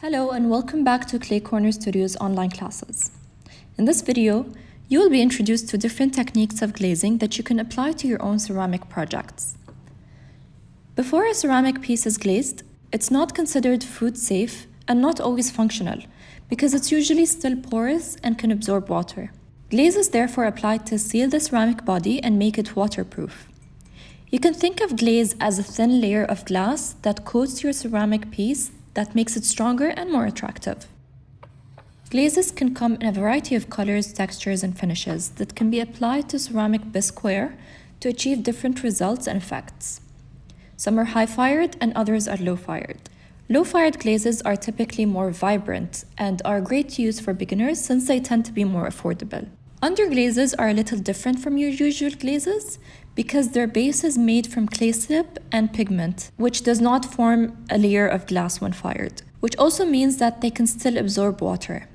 Hello and welcome back to Clay Corner Studio's online classes. In this video, you will be introduced to different techniques of glazing that you can apply to your own ceramic projects. Before a ceramic piece is glazed, it's not considered food safe and not always functional because it's usually still porous and can absorb water. Glaze is therefore applied to seal the ceramic body and make it waterproof. You can think of glaze as a thin layer of glass that coats your ceramic piece that makes it stronger and more attractive. Glazes can come in a variety of colors, textures, and finishes that can be applied to ceramic bisqueware to achieve different results and effects. Some are high-fired and others are low-fired. Low-fired glazes are typically more vibrant and are great to use for beginners since they tend to be more affordable. Underglazes are a little different from your usual glazes because their base is made from clay slip and pigment, which does not form a layer of glass when fired, which also means that they can still absorb water.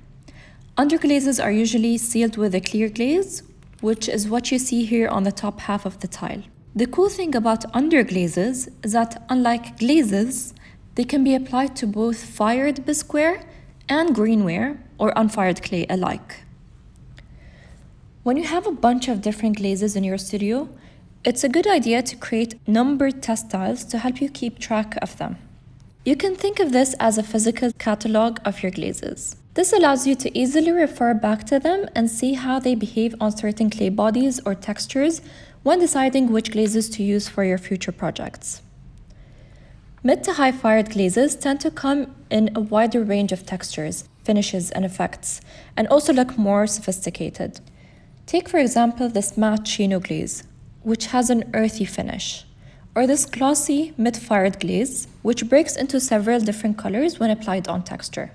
Underglazes are usually sealed with a clear glaze, which is what you see here on the top half of the tile. The cool thing about underglazes is that unlike glazes, they can be applied to both fired bisqueware and greenware or unfired clay alike. When you have a bunch of different glazes in your studio, it's a good idea to create numbered test tiles to help you keep track of them. You can think of this as a physical catalog of your glazes. This allows you to easily refer back to them and see how they behave on certain clay bodies or textures when deciding which glazes to use for your future projects. Mid to high fired glazes tend to come in a wider range of textures, finishes, and effects, and also look more sophisticated. Take for example this matte shino glaze, which has an earthy finish, or this glossy mid-fired glaze, which breaks into several different colors when applied on texture.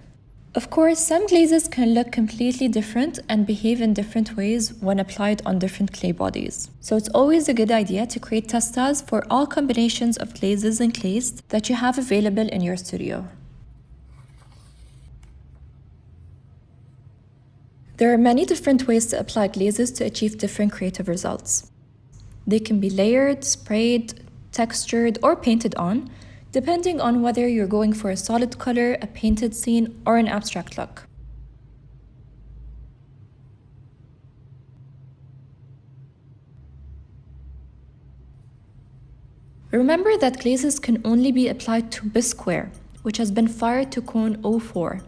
Of course, some glazes can look completely different and behave in different ways when applied on different clay bodies. So it's always a good idea to create test for all combinations of glazes and clays that you have available in your studio. There are many different ways to apply glazes to achieve different creative results. They can be layered, sprayed, textured, or painted on, depending on whether you're going for a solid color, a painted scene, or an abstract look. Remember that glazes can only be applied to bisqueware, which has been fired to cone 04.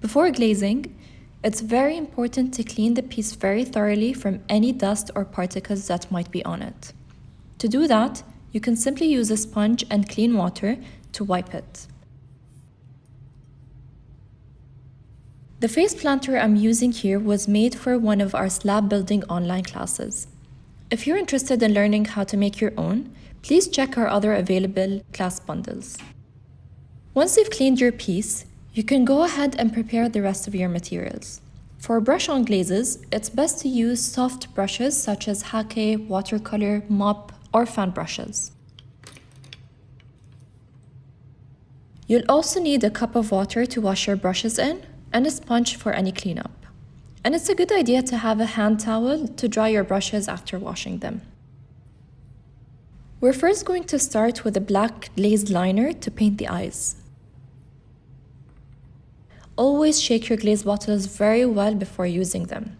Before glazing, it's very important to clean the piece very thoroughly from any dust or particles that might be on it. To do that, you can simply use a sponge and clean water to wipe it. The face planter I'm using here was made for one of our slab building online classes. If you're interested in learning how to make your own, please check our other available class bundles. Once you've cleaned your piece, you can go ahead and prepare the rest of your materials. For brush-on glazes, it's best to use soft brushes such as hake, watercolor, mop, or fan brushes. You'll also need a cup of water to wash your brushes in and a sponge for any cleanup. And it's a good idea to have a hand towel to dry your brushes after washing them. We're first going to start with a black glazed liner to paint the eyes. Always shake your glaze bottles very well before using them.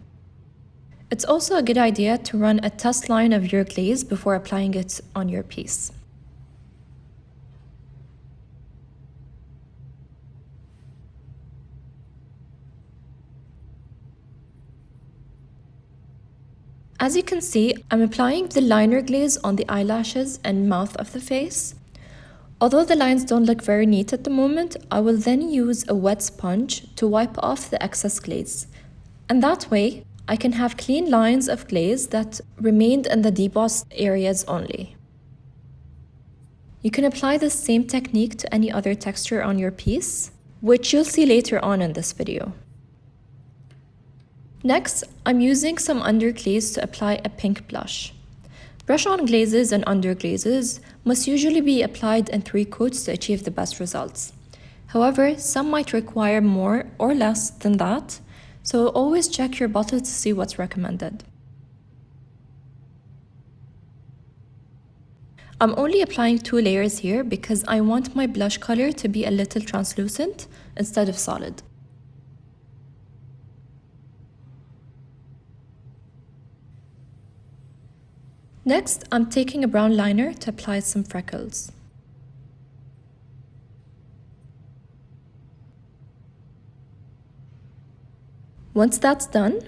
It's also a good idea to run a test line of your glaze before applying it on your piece. As you can see, I'm applying the liner glaze on the eyelashes and mouth of the face. Although the lines don't look very neat at the moment, I will then use a wet sponge to wipe off the excess glaze. And that way, I can have clean lines of glaze that remained in the debossed areas only. You can apply the same technique to any other texture on your piece, which you'll see later on in this video. Next, I'm using some underglaze to apply a pink blush. Brush-on glazes and underglazes must usually be applied in three coats to achieve the best results. However, some might require more or less than that, so always check your bottle to see what's recommended. I'm only applying two layers here because I want my blush color to be a little translucent instead of solid. Next, I'm taking a brown liner to apply some freckles. Once that's done,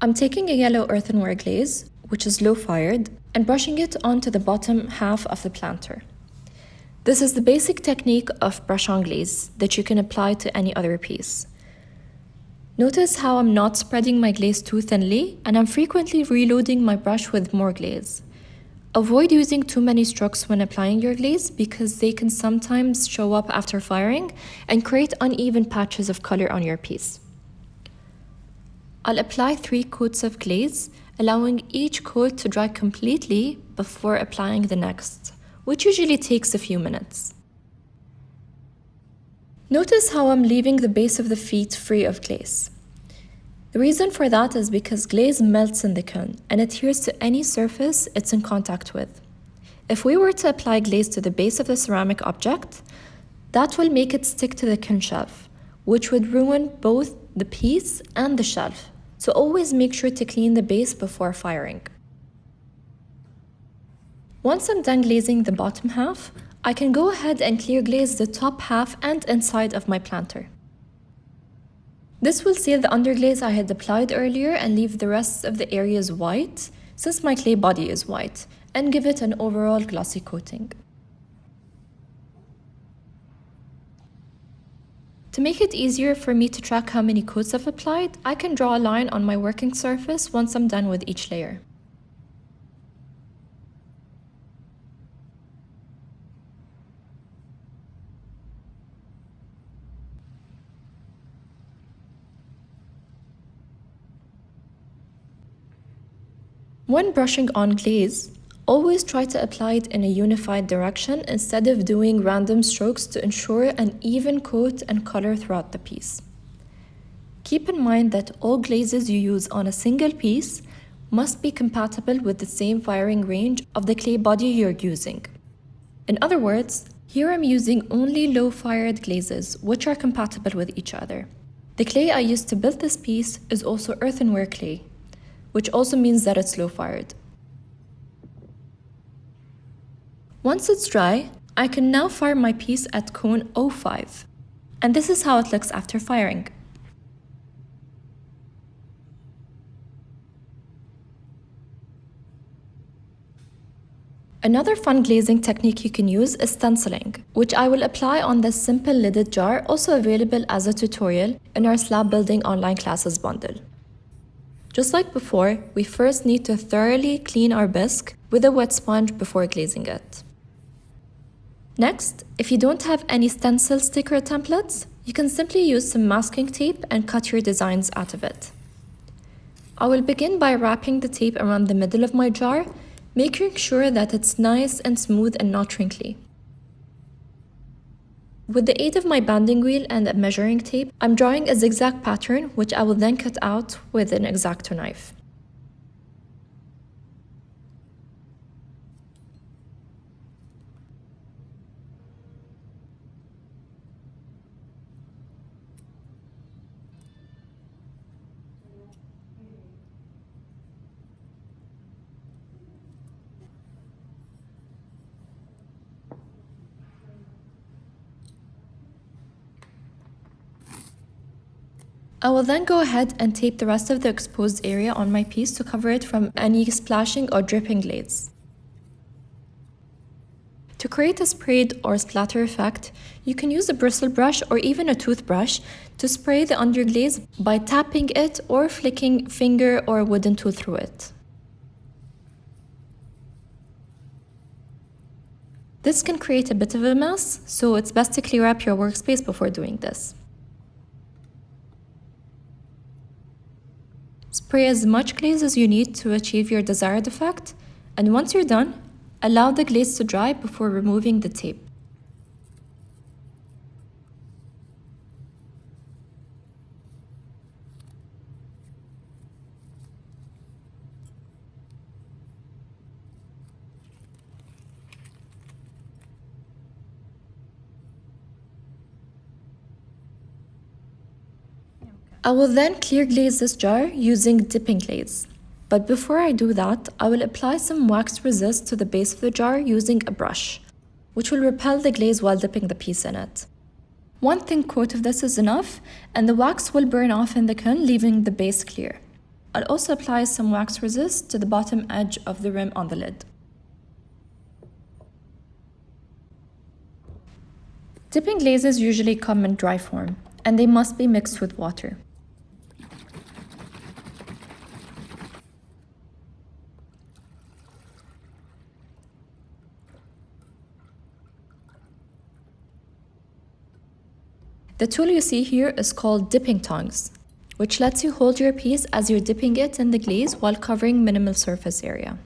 I'm taking a yellow earthenware glaze, which is low fired, and brushing it onto the bottom half of the planter. This is the basic technique of brush-on glaze that you can apply to any other piece. Notice how I'm not spreading my glaze too thinly, and I'm frequently reloading my brush with more glaze. Avoid using too many strokes when applying your glaze because they can sometimes show up after firing and create uneven patches of color on your piece. I'll apply three coats of glaze, allowing each coat to dry completely before applying the next, which usually takes a few minutes. Notice how I'm leaving the base of the feet free of glaze. The reason for that is because glaze melts in the kiln and adheres to any surface it's in contact with. If we were to apply glaze to the base of the ceramic object, that will make it stick to the kiln shelf, which would ruin both the piece and the shelf, so always make sure to clean the base before firing. Once I'm done glazing the bottom half, I can go ahead and clear glaze the top half and inside of my planter. This will seal the underglaze I had applied earlier and leave the rest of the areas white, since my clay body is white, and give it an overall glossy coating. To make it easier for me to track how many coats I've applied, I can draw a line on my working surface once I'm done with each layer. When brushing on glaze, Always try to apply it in a unified direction instead of doing random strokes to ensure an even coat and color throughout the piece. Keep in mind that all glazes you use on a single piece must be compatible with the same firing range of the clay body you're using. In other words, here I'm using only low-fired glazes, which are compatible with each other. The clay I used to build this piece is also earthenware clay, which also means that it's low-fired. Once it's dry, I can now fire my piece at cone 05. And this is how it looks after firing. Another fun glazing technique you can use is stenciling, which I will apply on this simple lidded jar also available as a tutorial in our slab building online classes bundle. Just like before, we first need to thoroughly clean our bisque with a wet sponge before glazing it. Next, if you don't have any stencil sticker templates, you can simply use some masking tape and cut your designs out of it. I will begin by wrapping the tape around the middle of my jar, making sure that it's nice and smooth and not wrinkly. With the aid of my banding wheel and a measuring tape, I'm drawing a zigzag pattern which I will then cut out with an X-Acto knife. I will then go ahead and tape the rest of the exposed area on my piece to cover it from any splashing or dripping glaze. To create a sprayed or splatter effect, you can use a bristle brush or even a toothbrush to spray the underglaze by tapping it or flicking finger or wooden tool through it. This can create a bit of a mess, so it's best to clear up your workspace before doing this. Spray as much glaze as you need to achieve your desired effect, and once you're done, allow the glaze to dry before removing the tape. I will then clear glaze this jar using dipping glaze. But before I do that, I will apply some wax resist to the base of the jar using a brush, which will repel the glaze while dipping the piece in it. One thin coat of this is enough, and the wax will burn off in the kiln, leaving the base clear. I'll also apply some wax resist to the bottom edge of the rim on the lid. Dipping glazes usually come in dry form, and they must be mixed with water. The tool you see here is called dipping tongs, which lets you hold your piece as you're dipping it in the glaze while covering minimal surface area.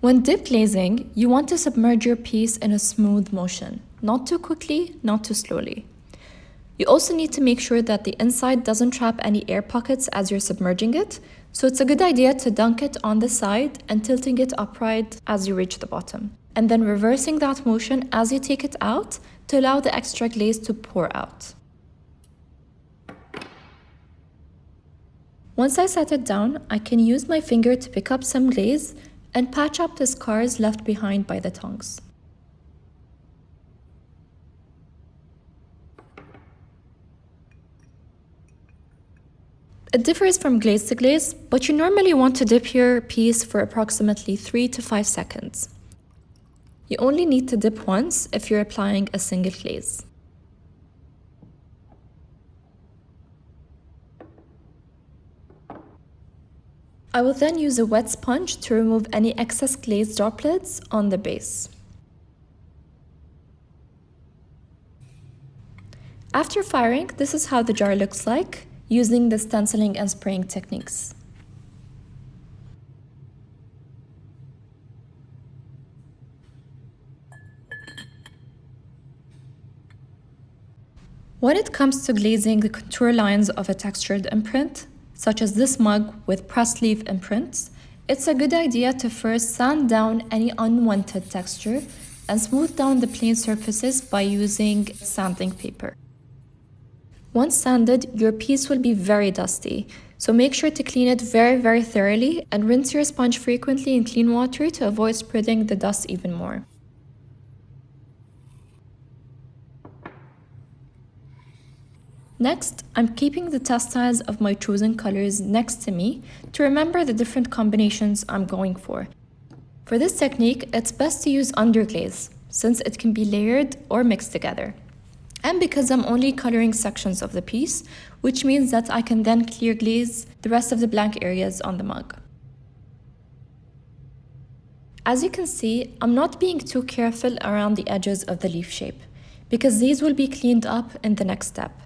When dip glazing, you want to submerge your piece in a smooth motion, not too quickly, not too slowly. You also need to make sure that the inside doesn't trap any air pockets as you're submerging it, so it's a good idea to dunk it on the side and tilting it upright as you reach the bottom, and then reversing that motion as you take it out to allow the extra glaze to pour out. Once I set it down, I can use my finger to pick up some glaze and patch up the scars left behind by the tongs. It differs from glaze to glaze, but you normally want to dip your piece for approximately 3 to 5 seconds. You only need to dip once if you're applying a single glaze. I will then use a wet sponge to remove any excess glaze droplets on the base. After firing, this is how the jar looks like using the stenciling and spraying techniques. When it comes to glazing the contour lines of a textured imprint, such as this mug with pressed leaf imprints, it's a good idea to first sand down any unwanted texture and smooth down the plain surfaces by using sanding paper. Once sanded, your piece will be very dusty, so make sure to clean it very very thoroughly and rinse your sponge frequently in clean water to avoid spreading the dust even more. Next, I'm keeping the test textiles of my chosen colors next to me to remember the different combinations I'm going for. For this technique, it's best to use underglaze, since it can be layered or mixed together. And because I'm only coloring sections of the piece, which means that I can then clear glaze the rest of the blank areas on the mug. As you can see, I'm not being too careful around the edges of the leaf shape, because these will be cleaned up in the next step.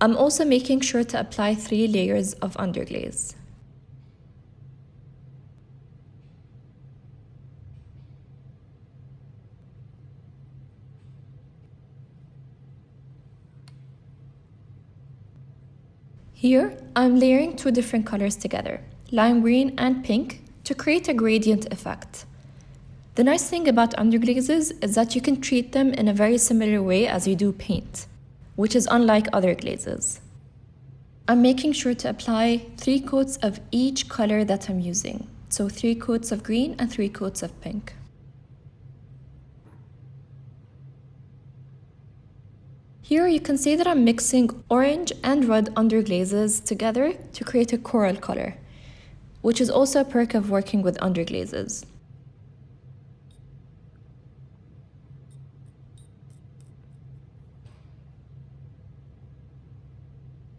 I'm also making sure to apply three layers of underglaze. Here, I'm layering two different colors together, lime green and pink, to create a gradient effect. The nice thing about underglazes is that you can treat them in a very similar way as you do paint which is unlike other glazes. I'm making sure to apply three coats of each color that I'm using. So three coats of green and three coats of pink. Here you can see that I'm mixing orange and red underglazes together to create a coral color, which is also a perk of working with underglazes.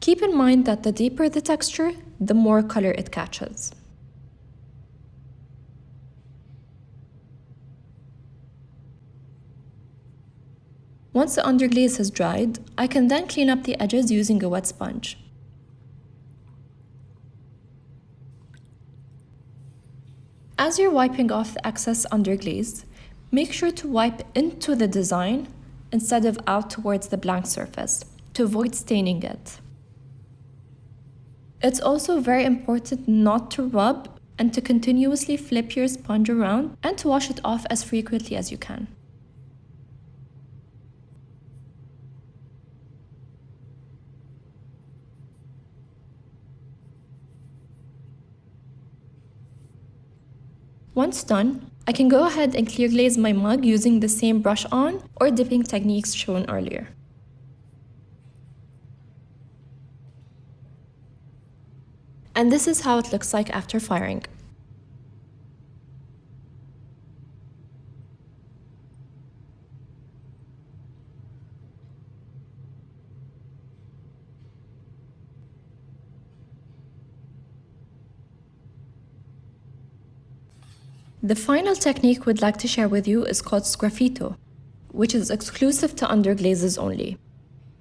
Keep in mind that the deeper the texture, the more color it catches. Once the underglaze has dried, I can then clean up the edges using a wet sponge. As you're wiping off the excess underglaze, make sure to wipe into the design instead of out towards the blank surface to avoid staining it. It's also very important not to rub and to continuously flip your sponge around and to wash it off as frequently as you can. Once done, I can go ahead and clear glaze my mug using the same brush on or dipping techniques shown earlier. And this is how it looks like after firing. The final technique we'd like to share with you is called sgraffito, which is exclusive to underglazes only.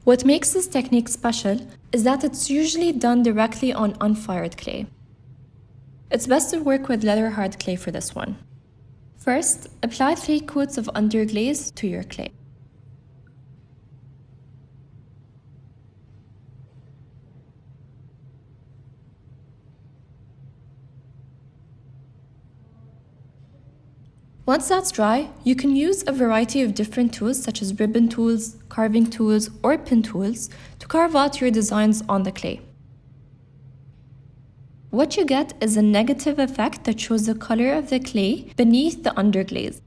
What makes this technique special is that it's usually done directly on unfired clay. It's best to work with leather hard clay for this one. First, apply three coats of underglaze to your clay. Once that's dry, you can use a variety of different tools such as ribbon tools, carving tools, or pin tools to carve out your designs on the clay. What you get is a negative effect that shows the color of the clay beneath the underglaze.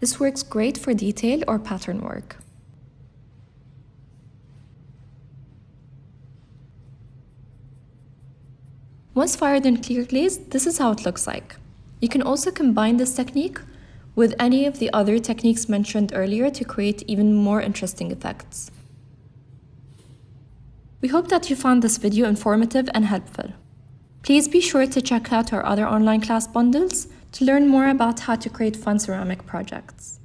This works great for detail or pattern work. Once fired in clear glaze, this is how it looks like. You can also combine this technique with any of the other techniques mentioned earlier to create even more interesting effects. We hope that you found this video informative and helpful. Please be sure to check out our other online class bundles to learn more about how to create fun ceramic projects.